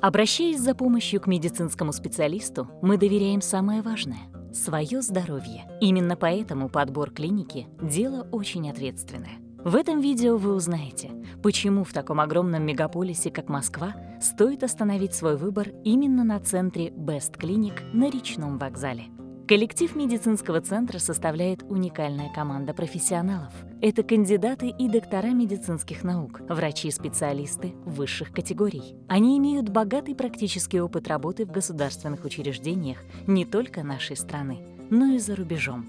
Обращаясь за помощью к медицинскому специалисту, мы доверяем самое важное – свое здоровье. Именно поэтому подбор клиники – дело очень ответственное. В этом видео вы узнаете, почему в таком огромном мегаполисе, как Москва, стоит остановить свой выбор именно на центре Best Clinic на речном вокзале. Коллектив медицинского центра составляет уникальная команда профессионалов. Это кандидаты и доктора медицинских наук, врачи-специалисты высших категорий. Они имеют богатый практический опыт работы в государственных учреждениях не только нашей страны, но и за рубежом.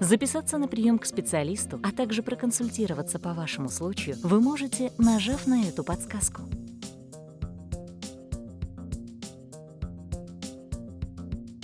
Записаться на прием к специалисту, а также проконсультироваться по вашему случаю вы можете, нажав на эту подсказку.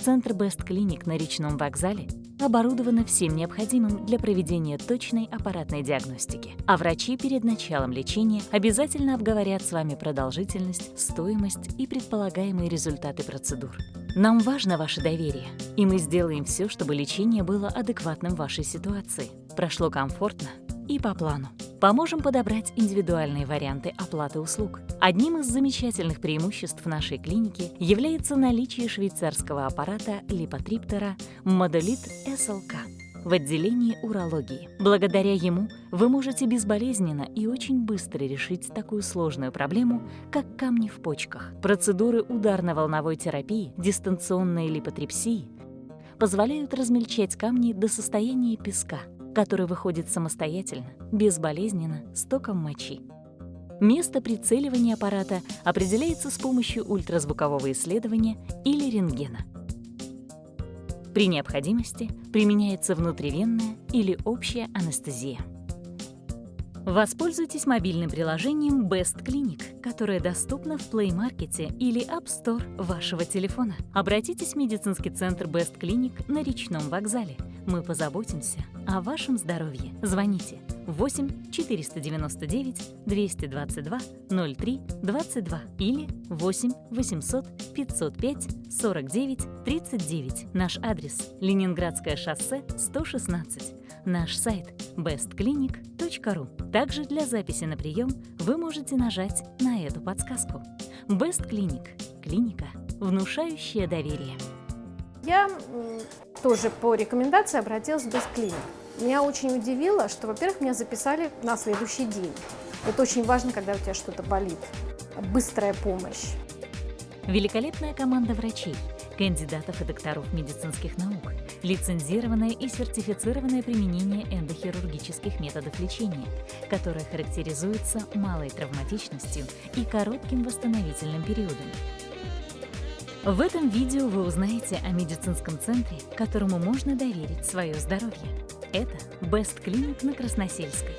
Центр Best Clinic на речном вокзале оборудовано всем необходимым для проведения точной аппаратной диагностики. А врачи перед началом лечения обязательно обговорят с вами продолжительность, стоимость и предполагаемые результаты процедур. Нам важно ваше доверие, и мы сделаем все, чтобы лечение было адекватным вашей ситуации, прошло комфортно и по плану. Поможем подобрать индивидуальные варианты оплаты услуг. Одним из замечательных преимуществ нашей клиники является наличие швейцарского аппарата липотриптера Модолит СЛК в отделении урологии. Благодаря ему вы можете безболезненно и очень быстро решить такую сложную проблему, как камни в почках. Процедуры ударно-волновой терапии, дистанционной липотрипсии позволяют размельчать камни до состояния песка – который выходит самостоятельно, безболезненно, с током мочи. Место прицеливания аппарата определяется с помощью ультразвукового исследования или рентгена. При необходимости применяется внутривенная или общая анестезия. Воспользуйтесь мобильным приложением Best Clinic, которое доступно в Play Market или App Store вашего телефона. Обратитесь в медицинский центр Best Clinic на речном вокзале. Мы позаботимся о вашем здоровье. Звоните 8 499 222 03 22 или 8 800 505 49 39. Наш адрес – Ленинградское шоссе 116. Наш сайт – bestclinic.ru. Также для записи на прием вы можете нажать на эту подсказку. Best Clinic – клиника, внушающая доверие. Я тоже по рекомендации обратилась в Best Clinic. Меня очень удивило, что, во-первых, меня записали на следующий день. Это очень важно, когда у тебя что-то болит. Быстрая помощь. Великолепная команда врачей, кандидатов и докторов медицинских наук, лицензированное и сертифицированное применение эндохирургических методов лечения, которое характеризуется малой травматичностью и коротким восстановительным периодом. В этом видео вы узнаете о медицинском центре, которому можно доверить свое здоровье. Это Best Clinic на Красносельской.